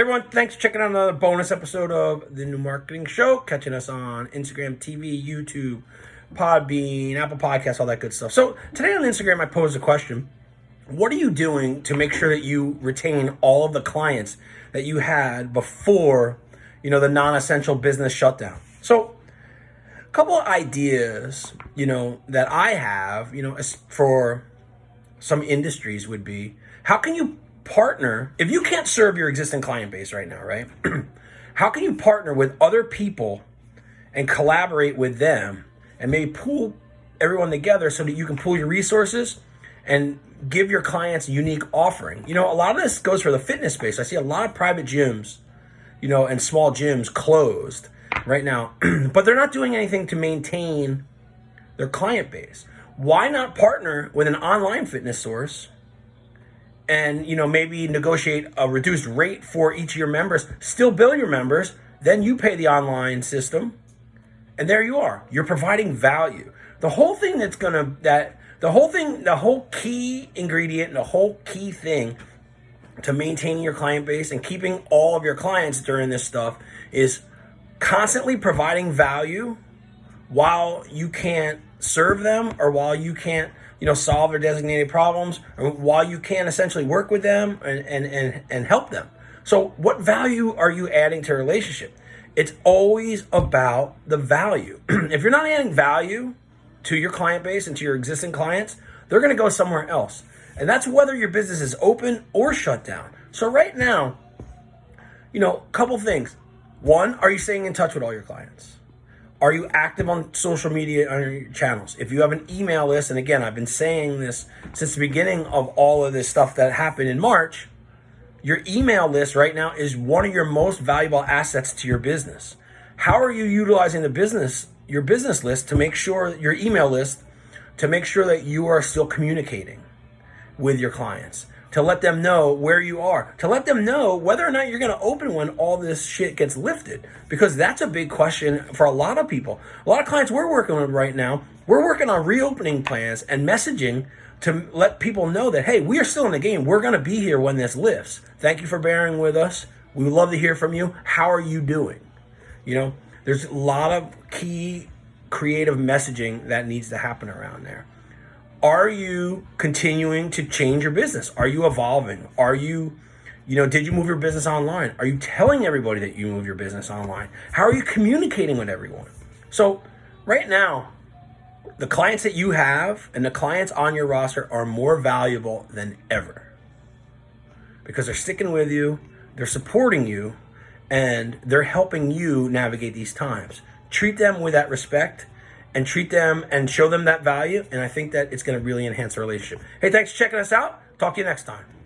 Everyone, thanks for checking out another bonus episode of the New Marketing Show. Catching us on Instagram, TV, YouTube, Podbean, Apple Podcasts, all that good stuff. So today on Instagram, I posed a question. What are you doing to make sure that you retain all of the clients that you had before, you know, the non-essential business shutdown? So a couple of ideas, you know, that I have, you know, for some industries would be, how can you partner, if you can't serve your existing client base right now, right? how can you partner with other people and collaborate with them and maybe pool everyone together so that you can pool your resources and give your clients a unique offering? You know, a lot of this goes for the fitness space. I see a lot of private gyms, you know, and small gyms closed right now, but they're not doing anything to maintain their client base. Why not partner with an online fitness source and you know maybe negotiate a reduced rate for each of your members still bill your members then you pay the online system and there you are. You're providing value. The whole thing that's gonna that the whole thing the whole key ingredient the whole key thing to maintaining your client base and keeping all of your clients during this stuff is constantly providing value while you can't serve them or while you can't you know, solve their designated problems while you can essentially work with them and, and, and, and help them. So what value are you adding to a relationship? It's always about the value. if you're not adding value to your client base and to your existing clients, they're going to go somewhere else. And that's whether your business is open or shut down. So right now, you know, a couple things. One, are you staying in touch with all your clients? Are you active on social media on your channels? If you have an email list, and again, I've been saying this since the beginning of all of this stuff that happened in March, your email list right now is one of your most valuable assets to your business. How are you utilizing the business, your business list to make sure your email list to make sure that you are still communicating with your clients? To let them know where you are, to let them know whether or not you're going to open when all this shit gets lifted. Because that's a big question for a lot of people. A lot of clients we're working with right now, we're working on reopening plans and messaging to let people know that, hey, we are still in the game. We're going to be here when this lifts. Thank you for bearing with us. We would love to hear from you. How are you doing? You know, there's a lot of key creative messaging that needs to happen around there are you continuing to change your business? Are you evolving? Are you, you know, did you move your business online? Are you telling everybody that you move your business online? How are you communicating with everyone? So, right now, the clients that you have and the clients on your roster are more valuable than ever because they're sticking with you, they're supporting you, and they're helping you navigate these times. Treat them with that respect and treat them and show them that value. And I think that it's going to really enhance our relationship. Hey, thanks for checking us out. Talk to you next time.